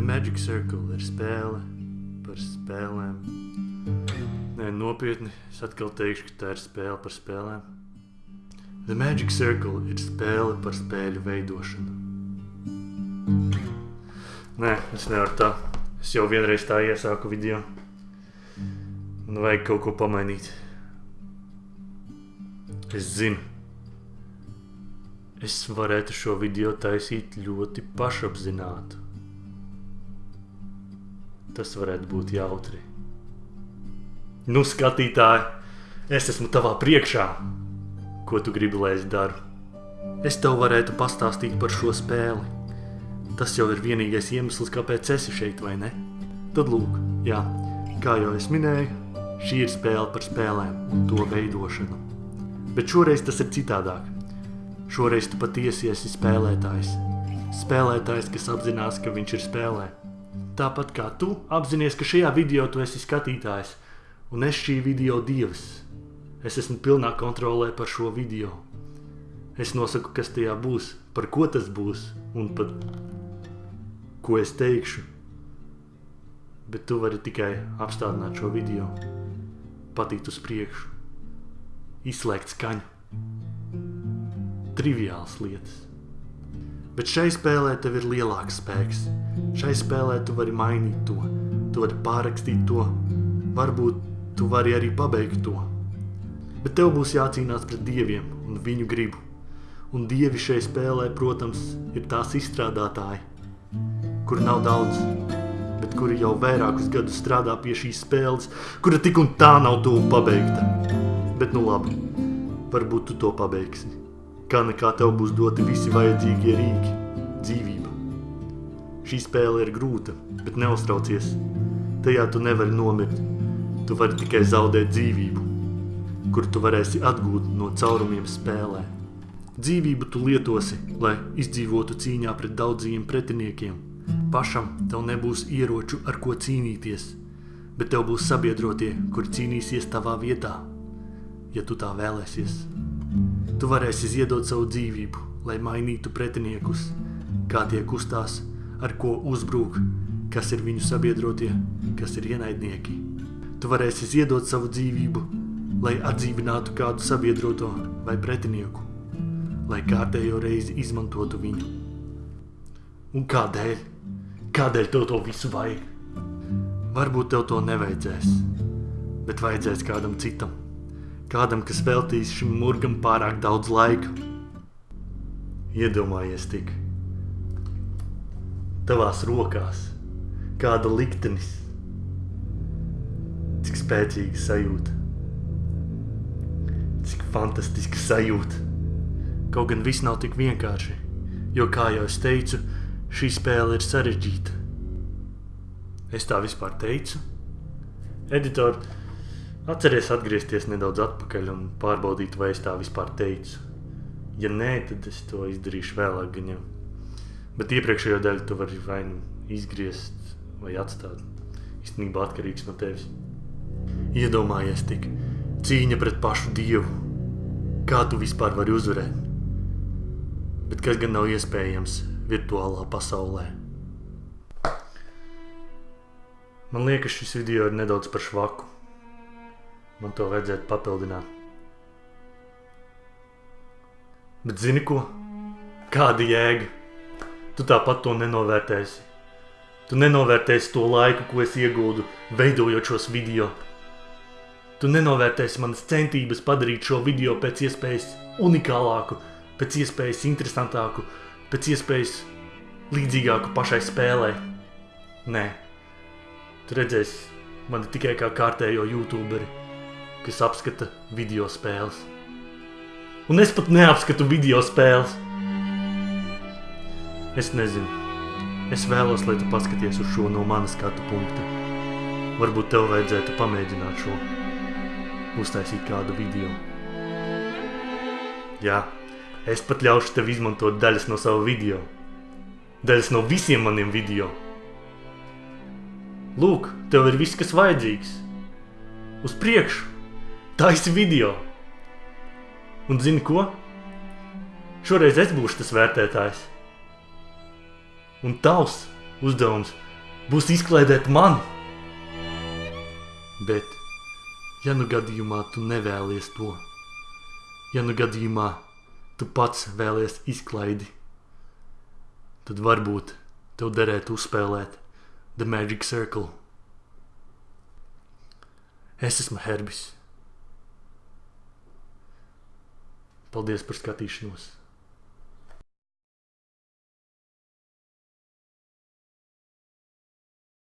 The Magic Circle ir spēle par spēlēm. Nē, nopietni, es atkal teikšu, ka tā ir spēle par spēlēm. The Magic Circle ir spēle par spēļu veidošanu. Nē, es nevaru tā. Es jau vienreiz tā iesāku video. Man vajag kaut ko pamainīt. Es zinu. Es varētu šo video taisīt ļoti pašapzinātu. Tas varētu būt jautri. Nu, skatītāji, es esmu tavā priekšā. Ko tu gribi, lai es daru? Es tev varētu pastāstīt par šo spēli. Tas jau ir vienīgais iemesls, kāpēc esi šeit, vai ne? Tad lūk, jā, kā jau es minēju, šī ir spēle par spēlēm un to veidošanu. Bet šoreiz tas ir citādāk. Šoreiz tu patiesi esi spēlētājs. Spēlētājs, kas apzinās, ka viņš ir spēlē. Tāpat kā tu apzinājies, ka šajā video tu esi skatītājs, un es šī video dievs. Es esmu pilnā kontrolē par šo video. Es nosaku, kas tajā būs, par ko tas būs un pat ko es teikšu. Bet tu vari tikai apstādināt šo video, patīt uz priekšu, izslēgt skaņu. Triviāls lietas. Bet šai spēlē tev ir lielāks spēks. Šai spēlē tu vari mainīt to, tu vari pārrakstīt to, varbūt tu vari arī pabeigt to. Bet tev būs jācīnās pret dieviem un viņu gribu. Un dievi šai spēlē, protams, ir tās izstrādātāji, kur nav daudz, bet kuri jau vairākus gadus strādā pie šīs spēles, kura tik un tā nav tuvu pabeigta. Bet nu labi, varbūt tu to pabeigsi. Kā nekā tev būs doti visi vajadzīgie rīki, dzīvība. Šī spēle ir grūta, bet neuztraucies. Tajā tu nevari nomirt. Tu vari tikai zaudēt dzīvību, kur tu varēsi atgūt no caurumiem spēlē. Dzīvību tu lietosi, lai izdzīvotu cīņā pret daudziem pretiniekiem. Pašam tev nebūs ieroču, ar ko cīnīties, bet tev būs sabiedrotie, kuri cīnīsies tavā vietā, ja tu tā vēlēsies. Tu varēsi ziedot savu dzīvību, lai mainītu pretiniekus, kā tie kustās, ar ko uzbrūk, kas ir viņu sabiedrotie, kas ir ienaidnieki. Tu varēsi ziedot savu dzīvību, lai atdzīvinātu kādu sabiedroto vai pretinieku, lai kārtējo reizi izmantotu viņu. Un kādēļ? Kādēļ tev to visu vajag? Varbūt tev to nevajadzēs, bet vajadzēs kādam citam. Kādam, kas veltīs šim murgam pārāk daudz laika. Iedomājies tik. Tavās rokās kāda liktenis. Cik spēcīga sajūta. Cik fantastiska sajūta. Kaut gan viss nav tik vienkārši, jo, kā jau es teicu, šī spēle ir sarežģīta. Es tā vispār teicu. Editori, atceries atgriezties nedaudz atpakaļ un pārbaudīt, vai es tā vispār teicu. Ja nē, tad es to izdarīšu vēlāk gan jau. Bet iepriekšējo daļu tu vari vai nu izgriezt vai atstāt. Īstenībā atkarīgs no tevis. Iedomājies tik cīņa pret pašu dievu. Kā tu vispār vari uzvarēt? Bet kas gan nav iespējams virtuālā pasaulē? Man liekas, šis video ir nedaudz par švaku. Man to vajadzētu papildināt. Bet zini ko? Kāda jēga? Tu tāpat to nenovērtēsi. Tu nenovērtēsi to laiku, ko es iegūdu, veidojot šos video. Tu nenovērtēsi manas centības padarīt šo video pēc iespējas unikālāku, pēc iespējas interesantāku, pēc iespējas līdzīgāku pašai spēlē. Nē, tu redzēsi mani tikai kā kārtējo youtuberi, kas apskata video spēles. Un es pat neapskatu video spēles. Es nezinu. Es vēlos, lai tu paskaties uz šo no manas skatu punkta. Varbūt tev vajadzētu pamēģināt šo. Uztaisīt kādu video. Jā, es pat ļaušu tev izmantot daļas no savu video. Daļas no visiem maniem video. Lūk, tev ir viss, kas vajadzīgs. Uz priekšu. Taisi video. Un zini ko? Šoreiz es būšu tas vērtētājs. Un tavs uzdevums būs izklaidēt mani. Bet, ja nu gadījumā tu nevēlies to, ja nu gadījumā tu pats vēlies izklaidi, tad varbūt tev derētu uzspēlēt The Magic Circle. Es esmu Herbis. Paldies par skatīšanos!